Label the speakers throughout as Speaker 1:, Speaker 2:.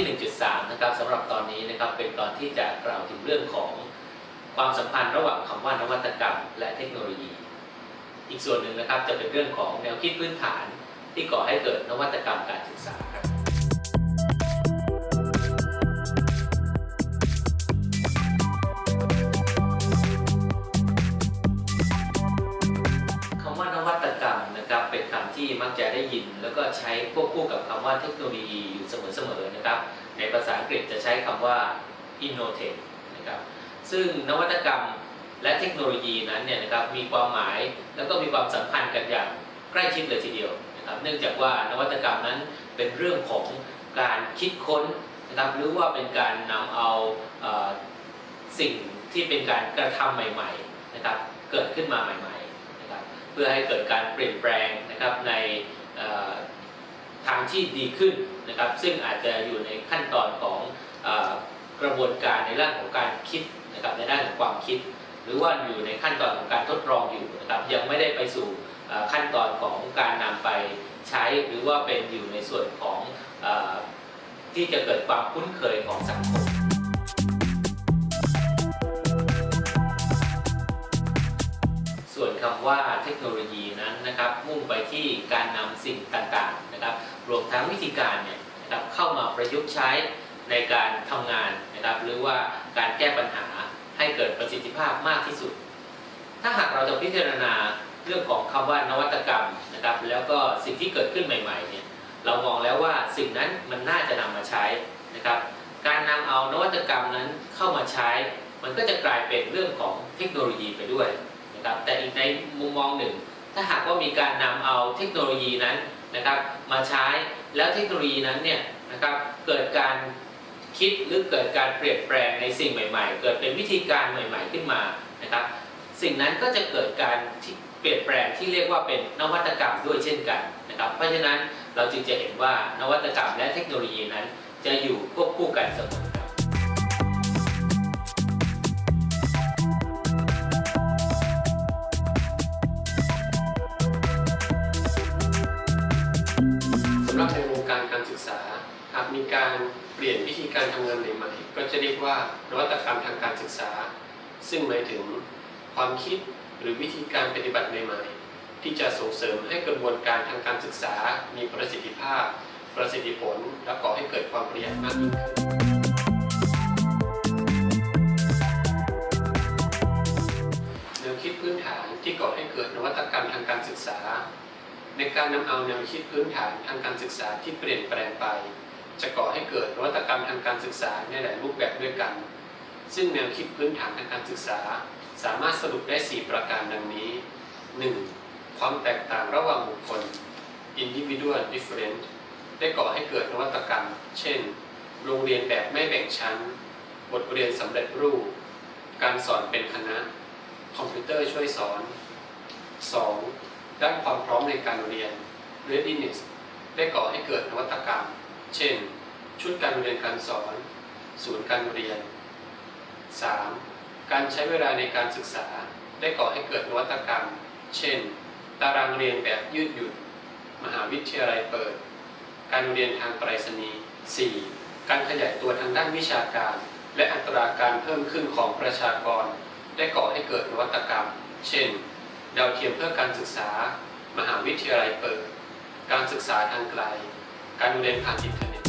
Speaker 1: ที่ 1.3 นะครับสำหรับตอนนี้นะครับเป็นตอนที่จะกล่าวถึงเรื่องของความสัมพันธ์ระหว่างคำว่านวัตกรรม และเทคโนโลยี อีกส่วนหนึ่งนะครับจะเป็นเรื่องของแนวคิดพื้นฐานที่ก่อให้เกิดนวัตกรรมการศึกษา แล้วก็ใช้ควบคู่กับคำว่าเทคโนโลยีอยู่เสมอๆนะครับ ในภาษาอังกฤษจะใช้คำว่า innovate นะครับ ซึ่งนวัตกรรมและเทคโนโลยีนั้นเนี่ยนะครับมีความหมายแล้วก็มีความสัมพันธ์กันอย่างใกล้ชิดเลยทีเดียวนะครับ เนื่องจากว่านวัตกรรมนั้นเป็นเรื่องของการคิดค้นนะครับ หรือว่าเป็นการนำเอาเออสิ่งที่เป็นการกระทำใหม่ๆนะครับ เกิดขึ้นมาใหม่ๆนะครับ เพื่อให้เกิดการเปลี่ยนแปลงนะครับใน ทางที่ดีขึ้นนะครับ ซึ่งอาจจะอยู่ในขั้นตอนของอกระบวนการในด้านของการคิดนะครับในด้านของความคิด หรือว่าอยู่ในขั้นตอนของการทดลองอยู่นะครับยังไม่ได้ไปสู่ขั้นตอนของการนำไปใช้หรือว่าเป็นอยู่ในส่วนของอที่จะเกิดความคุ้นเคยของสังคมส่วนคำว่าเทคโนโลยี มุ่งไปที่การนำสิ่งต่างๆนะครับ รวมทั้งวิธีการเนี่ยนะครับเข้ามาประยุกต์ใช้ในการทำงานนะครับ หรือว่าการแก้ปัญหาให้เกิดประสิทธิภาพมากที่สุด ถ้าหากเราจะพิจารณาเรื่องของคำว่านวัตกรรมนะครับ แล้วก็สิ่งที่เกิดขึ้นใหม่ๆเนี่ยเรามองแล้วว่าสิ่งนั้นมันน่าจะนำมาใช้นะครับ การนำเอานวัตกรรมนั้นเข้ามาใช้ มันก็จะกลายเป็นเรื่องของเทคโนโลยีไปด้วยนะครับ แต่อีกในมุมมองหนึ่ง ถ้าหากว่ามีการนำเอาเทคโนโลยีนั้นนะครับ มาใช้แล้วเทคโนโลยีนั้นเนี่ยนะครับเกิดการคิดหรือเกิดการเปลี่ยนแปลงในสิ่งใหม่ๆ เกิดเป็นวิธีการใหม่ ๆขึ้นมานะครับ สิ่งนั้นก็จะเกิดการเปลี่ยนแปลงที่เรียกว่าเป็นนวัตกรรมด้วยเช่นกันนะครับ เพราะฉะนั้นเราจึงจะเห็นว่านวัตกรรมและเทคโนโลยีนั้นจะอยู่ควบคู่กันเสมอ
Speaker 2: การทำงานใหม่ๆก็จะเรียกว่านวัตกรรมทางการศึกษา ซึ่งหมายถึงความคิดหรือวิธีการปฏิบัติใหม่ๆที่จะส่งเสริมให้กระบวนการทางการศึกษา มีประสิทธิภาพ ประสิทธิผล และก่อให้เกิดความประหยัดมากยิ่งขึ้นแนวคิดพื้นฐานที่ก่อให้เกิดนวัตกรรมทางการศึกษา ในการนำเอาแนวคิดพื้นฐานทางการศึกษาที่เปลี่ยนแปลงไป จะก่อให้เกิดนวัตกรรมทางการศึกษาในหลายรูปแบบด้วยกัน ซึ่งแนวคิดพื้นฐานทางการศึกษา สามารถสรุปได้ 4 ประการดังนี้ 1. ความแตกต่างระหว่างบุคคล individual different ได้ก่อให้เกิดนวัตกรรม เช่น โรงเรียนแบบไม่แบ่งชั้น บทเรียนสำเร็จรูป การสอนเป็นคณะ คอมพิวเตอร์ช่วยสอน 2. ด้านความพร้อมในการเรียน readiness ได้ก่อให้เกิดนวัตกรรม เช่น ชุดการเรียนการสอน ศูนย์การเรียน 3. การใช้เวลาในการศึกษาได้ก่อให้เกิดนวัตกรรม เช่น ตารางเรียนแบบยืดหยุ่น มหาวิทยาลัยเปิด การเรียนทางไปรษณีย์ 4. การขยายตัวทางด้านวิชาการ และอัตราการเพิ่มขึ้นของประชากร ได้ก่อให้เกิดนวัตกรรม เช่น ดาวเทียมเพื่อการศึกษา มหาวิทยาลัยเปิด การศึกษาทางไกล การเรียนผ่านอินเทอร์เน็ต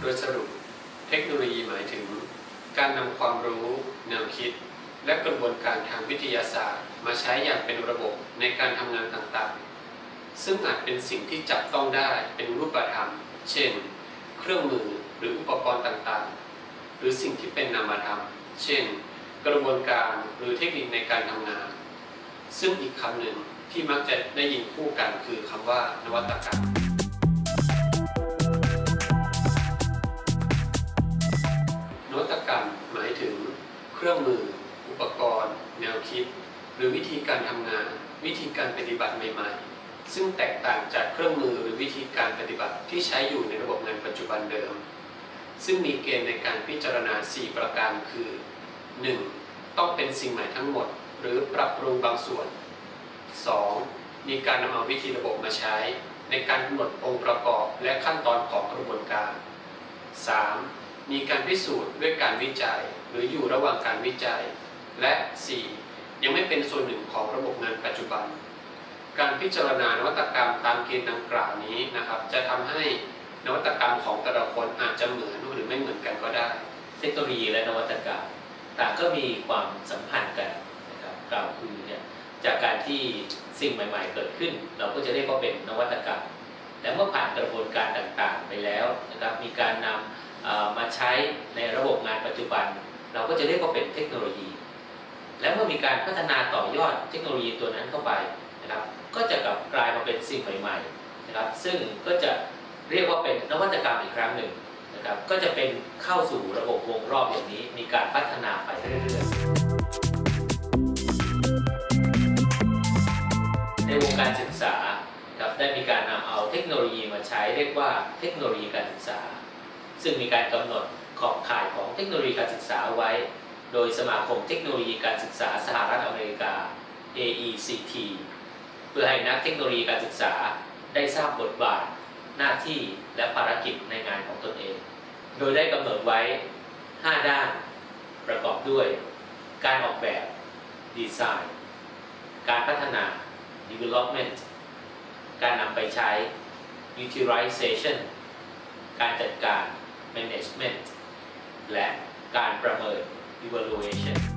Speaker 2: โดยสรุป เทคโนโลยีหมายถึง การนำความรู้ แนวคิด และกระบวนการทางวิทยาศาสตร์ มาใช้อย่างเป็นระบบในการทำงานต่างๆ ซึ่งอาจเป็นสิ่งที่จับต้องได้เป็นรูปธรรม เช่น เครื่องมือหรืออุปกรณ์ต่างๆ หรือสิ่งที่เป็นนามธรรม เช่น กระบวนการหรือเทคนิคในการทำงาน ซึ่งอีกคำหนึ่ง ที่มักจะได้ยินคู่กันคือคำว่านวัตกรรม นวัตกรรมหมายถึงเครื่องมือ อุปกรณ์ แนวคิด หรือวิธีการทำงาน วิธีการปฏิบัติใหม่ ๆ ซึ่งแตกต่างจากเครื่องมือหรือวิธีการปฏิบัติที่ใช้อยู่ในระบบงานปัจจุบันเดิม ซึ่งมีเกณฑ์ในการพิจารณา 4 ประการคือ 1. ต้องเป็นสิ่งใหม่ทั้งหมด หรือปรับปรุงบางส่วน 2. มีการนำเอาวิธีระบบมาใช้ ในการกำหนดองค์ประกอบและขั้นตอนของกระบวนการ 3. มีการพิสูจน์ด้วยการวิจัย หรืออยู่ระหว่างการวิจัย และ 4. ยังไม่เป็นส่วนหนึ่งของระบบงานปัจจุบัน การพิจารณานวัตกรรมตามเกณฑ์ดังกล่าวนี้นะครับ จะทำให้นวัตกรรมของแต่ละคนอาจจะเหมือนหรือไม่เหมือนกันก็ได้
Speaker 1: เทคโนโลยีและนวัตกรรม ต่างก็มีความสัมพันธ์กันนะครับกล่าวคือเนี่ย จากการที่สิ่งใหม่ ๆ เกิดขึ้น เราก็จะเรียกว่าเป็นนวัตกรรมและเมื่อผ่านกระบวนการต่างๆ ไปแล้วนะครับมีการนำมาใช้ในระบบงานปัจจุบัน เราก็จะเรียกว่าเป็นเทคโนโลยี และเมื่อมีการพัฒนาต่อยอดเทคโนโลยีตัวนั้นเข้าไปนะครับก็จะกลับกลายมาเป็นสิ่งใหม่ๆนะครับซึ่งก็จะเรียกว่าเป็นนวัตกรรมอีกครั้งหนึ่งนะครับก็จะเป็นเข้าสู่ระบบวงรอบอย่างนี้ มีการพัฒนาไปเรื่อยๆ ช้เรียกว่าเทคโนโลยีการศึกษา ซึ่งมีการกำหนดขอบข่ายของเทคโนโลยีการศึกษาไว้ โดยสมาคมเทคโนโลยีการศึกษาสหรัฐอเมริกา AECT เพื่อให้นักเทคโนโลยีการศึกษาได้ทราบบทบาท หน้าที่และภารกิจในงานของตนเอง โดยได้กำหนดไว้ 5 ด้าน ประกอบด้วย การออกแบบดีไซน์ การพัฒนา development การนำไปใช้ utilization การจัดการ management และการประเมิน evaluation